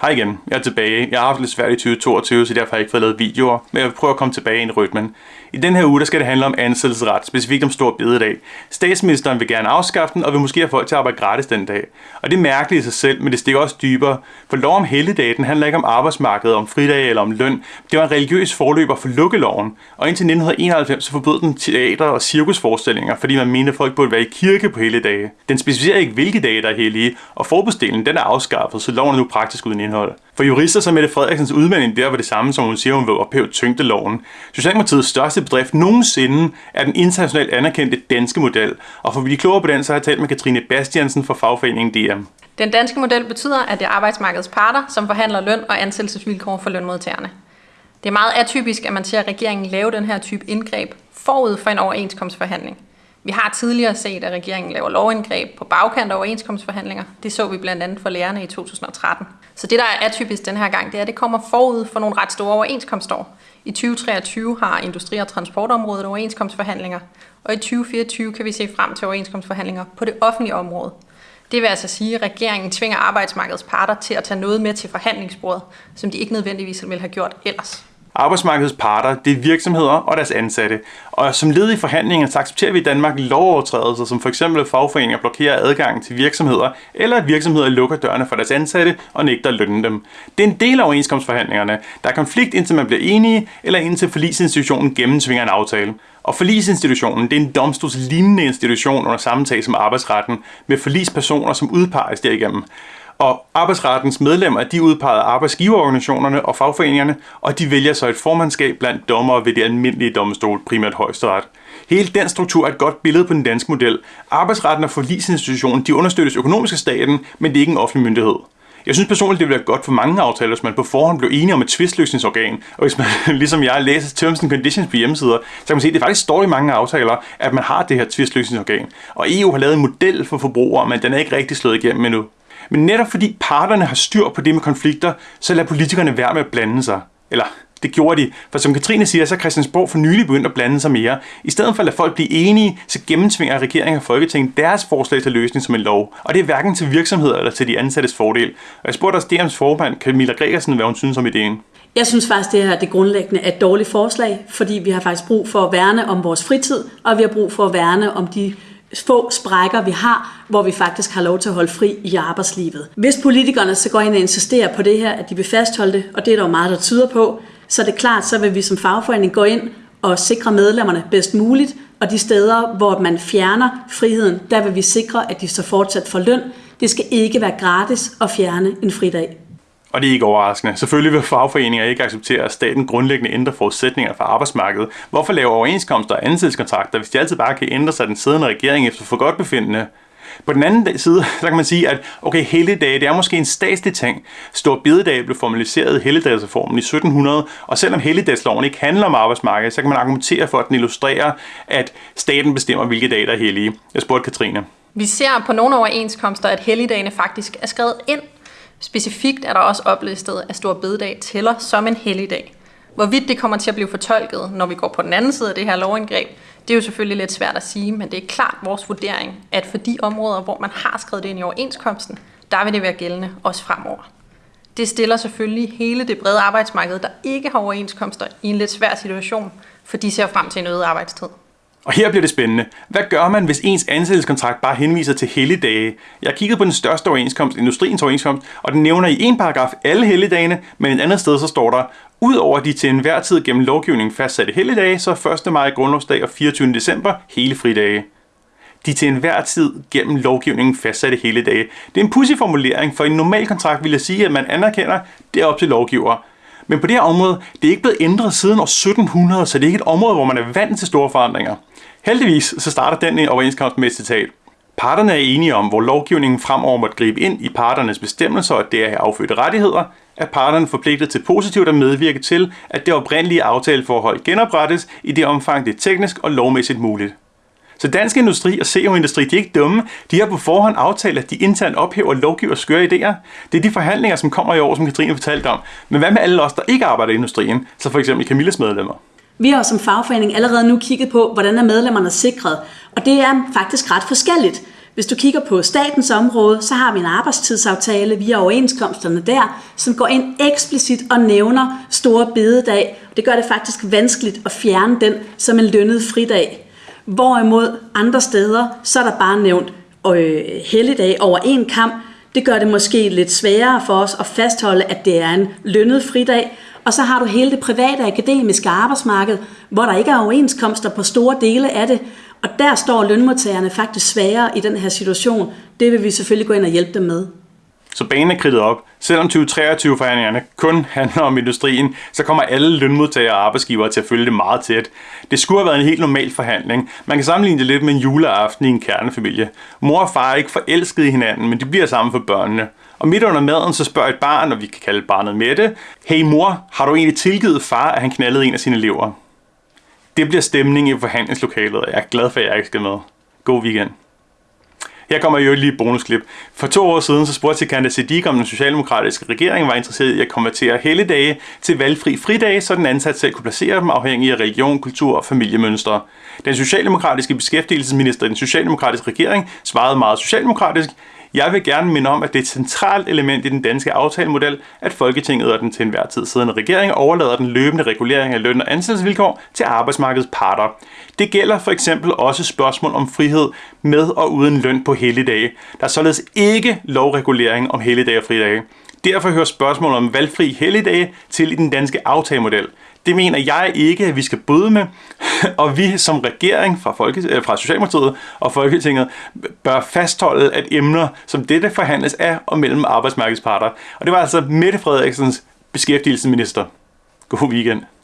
Hej igen, jeg er tilbage. Jeg har haft lidt svært i 2022, så derfor har jeg ikke fået lavet videoer, men jeg vil prøve at komme tilbage i en rytmen. I den her uge der skal det handle om ansættelsesret, specifikt om stor bededag. Statsministeren vil gerne afskaffe den, og vil måske have folk til at arbejde gratis den dag. Og det er mærkeligt i sig selv, men det stikker også dybere. For lov om helligdag, den handler ikke om arbejdsmarkedet, om fridag eller om løn. Det var en religiøs forløber for lukkeloven. Og indtil 1991 så forbød den teater- og cirkusforestillinger, fordi man mente, at folk burde være i kirke på hele dage. Den specificerer ikke, hvilke dage der er hellige, og forbudsdelen den er afskaffet, så loven er nu praktisk uden indhold. For jurister som Mette Frederiksens udmelding der var det samme, som hun siger, hun vil ophæve tyngdeloven. Socialdemokratiets største bedrift nogensinde er den internationalt anerkendte danske model. Og for at blive klogere på den, så har jeg talt med Katrine Bastiansen fra fagforeningen DM. Den danske model betyder, at det er arbejdsmarkedets parter, som forhandler løn og ansættelsesvilkår for lønmodtagerne. Det er meget atypisk, at man ser regeringen lave den her type indgreb forud for en overenskomstforhandling. Vi har tidligere set, at regeringen laver lovindgreb på bagkant af overenskomstforhandlinger. Det så vi blandt andet for lærerne i 2013. Så det, der er atypisk den her gang, det er, at det kommer forud for nogle ret store overenskomstår. I 2023 har Industri- og Transportområdet overenskomstforhandlinger, og i 2024 kan vi se frem til overenskomstforhandlinger på det offentlige område. Det vil altså sige, at regeringen tvinger arbejdsmarkedets parter til at tage noget med til forhandlingsbordet, som de ikke nødvendigvis ville have gjort ellers. Arbejdsmarkedets parter, det er virksomheder og deres ansatte. Og som led i forhandlingerne, så accepterer vi i Danmark lovovertrædelser, som f.eks. at fagforeninger blokerer adgangen til virksomheder, eller at virksomheder lukker dørene for deres ansatte og nægter at lønne dem. Det er en del af overenskomstforhandlingerne. Der er konflikt, indtil man bliver enige, eller indtil forlisinstitutionen gennemtvinger en aftale. Og forlisinstitutionen, det er en domstolslignende institution under sammentag som arbejdsretten, med forlispersoner, som udpeges derigennem. Og arbejdsrettens medlemmer, de udpeger arbejdsgiverorganisationerne og fagforeningerne, og de vælger så et formandskab blandt dommere ved det almindelige domstol, primært højesteret. Hele den struktur er et godt billede på den danske model. Arbejdsretten og forlisinstitutionen, de understøttes økonomisk af staten, men det er ikke en offentlig myndighed. Jeg synes personligt, det ville være godt for mange aftaler, hvis man på forhånd blev enige om et tvistløsningsorgan. Og hvis man, ligesom jeg, læser terms and conditions på hjemmesider, så kan man se, at det faktisk står i mange aftaler, at man har det her tvistløsningsorgan. Og EU har lavet en model for forbrugere, men den er ikke rigtig slået igennem endnu. Men netop fordi parterne har styr på det med konflikter, så lader politikerne være med at blande sig. Eller det gjorde de, for som Katrine siger, så er Christiansborg for nylig begyndt at blande sig mere. I stedet for at lade folk blive enige, så gennemtvinger regeringen og Folketinget deres forslag til løsning som en lov. Og det er hverken til virksomheder eller til de ansattes fordel. Og jeg spurgte også DM's formand, Camilla Gregersen, hvad hun synes om ideen. Jeg synes faktisk, det her det grundlæggende er et dårligt forslag, fordi vi har faktisk brug for at værne om vores fritid, og vi har brug for at værne om de få sprækker, vi har, hvor vi faktisk har lov til at holde fri i arbejdslivet. Hvis politikerne så går ind og insisterer på det her, at de vil fastholde det, og det er der jo meget, der tyder på, så er det klart, så vil vi som fagforening gå ind og sikre medlemmerne bedst muligt, og de steder, hvor man fjerner friheden, der vil vi sikre, at de så fortsat får løn. Det skal ikke være gratis at fjerne en fridag. Og det er ikke overraskende. Selvfølgelig vil fagforeninger ikke acceptere, at staten grundlæggende ændrer forudsætninger for arbejdsmarkedet. Hvorfor lave overenskomster og ansættelseskontrakter, hvis de altid bare kan ændre sig den siddende regering efter for godt befindende? På den anden side, så kan man sige, at okay, helligdage, det er måske en statslig ting. Stor bededag blev formaliseret i helligdagsreformen i 1700, og selvom helligdagsloven ikke handler om arbejdsmarkedet, så kan man argumentere for, at den illustrerer, at staten bestemmer, hvilke dage der er hellige. Jeg spurgte Katrine. Vi ser på nogle overenskomster, at helligdagene faktisk er skrevet ind Specifikt er der også oplistet, at Stor Bededag tæller som en helligdag. Hvorvidt det kommer til at blive fortolket, når vi går på den anden side af det her lovindgreb, det er jo selvfølgelig lidt svært at sige, men det er klart vores vurdering, at for de områder, hvor man har skrevet det ind i overenskomsten, der vil det være gældende også fremover. Det stiller selvfølgelig hele det brede arbejdsmarked, der ikke har overenskomster, i en lidt svær situation, for de ser frem til en øget arbejdstid. Og her bliver det spændende. Hvad gør man, hvis ens ansættelseskontrakt bare henviser til helligdage? Jeg har kigget på den største overenskomst, industriens overenskomst, og den nævner i en paragraf alle helligdagene, men et andet sted så står der, Udover de til enhver tid gennem lovgivningen fastsatte helligdage, så er 1. maj grundlovsdag og 24. december hele fridage. De til enhver tid gennem lovgivningen fastsatte helligdage. Det er en pussy formulering, for i en normal kontrakt vil jeg sige, at man anerkender, det er op til lovgiver. Men på det her område, det er ikke blevet ændret siden år 1700, så det er ikke et område, hvor man er vant til store forandringer. Heldigvis så starter den overenskomst med et citat. Parterne er enige om, hvor lovgivningen fremover måtte gribe ind i parternes bestemmelser og deraf er affødte rettigheder, at parterne forpligtet til positivt at medvirke til, at det oprindelige aftaleforhold genoprettes i det omfang, det er teknisk og lovmæssigt muligt. Så dansk industri og CO-industri, de er ikke dumme. De har på forhånd aftalt, at de internt ophæver lovgiver skøre idéer. Det er de forhandlinger, som kommer i år, som Katrine fortalte om. Men hvad med alle os, der ikke arbejder i industrien? Så for eksempel Camilles medlemmer. Vi har som fagforening allerede nu kigget på, hvordan er medlemmerne sikret. Og det er faktisk ret forskelligt. Hvis du kigger på statens område, så har vi en arbejdstidsaftale via overenskomsterne der, som går ind eksplicit og nævner store bededag. Det gør det faktisk vanskeligt at fjerne den som en lønnet fridag. Hvorimod andre steder, så er der bare nævnt øh, helligdag over en kamp. Det gør det måske lidt sværere for os at fastholde, at det er en lønnet fridag. Og så har du hele det private akademiske arbejdsmarked, hvor der ikke er overenskomster på store dele af det. Og der står lønmodtagerne faktisk sværere i den her situation. Det vil vi selvfølgelig gå ind og hjælpe dem med. Så banen er kridtet op. Selvom 2023-forhandlingerne kun handler om industrien, så kommer alle lønmodtagere og arbejdsgivere til at følge det meget tæt. Det skulle have været en helt normal forhandling. Man kan sammenligne det lidt med en juleaften i en kernefamilie. Mor og far er ikke forelskede i hinanden, men de bliver sammen for børnene. Og midt under maden, så spørger et barn, og vi kan kalde barnet Mette, Hey mor, har du egentlig tilgivet far, at han knaldede en af sine elever? Det bliver stemning i forhandlingslokalet, og jeg er glad for, at jeg ikke skal med. God weekend. Her kommer jo lige et bonusklip. For to år siden så spurgte Sikanda Siddiq, om den socialdemokratiske regering var interesseret i at konvertere helligdage til valgfri fridage, så den ansat selv kunne placere dem afhængig af religion, kultur og familiemønstre. Den socialdemokratiske beskæftigelsesminister i den socialdemokratiske regering svarede meget socialdemokratisk, jeg vil gerne minde om, at det er et centralt element i den danske aftalemodel, at Folketinget og den til enhver tid siddende regering overlader den løbende regulering af løn og ansættelsesvilkår til arbejdsmarkedets parter. Det gælder for eksempel også spørgsmål om frihed med og uden løn på helligdage. Der er således ikke lovregulering om helligdage og fridage. Derfor hører spørgsmålet om valgfri helligdage til i den danske aftalemodel. Det mener jeg ikke, at vi skal bryde med, og vi som regering fra, Folke, øh, fra Socialdemokratiet og Folketinget bør fastholde, at emner som dette forhandles af og mellem arbejdsmarkedsparter. Og det var altså Mette Frederiksens beskæftigelsesminister. God weekend.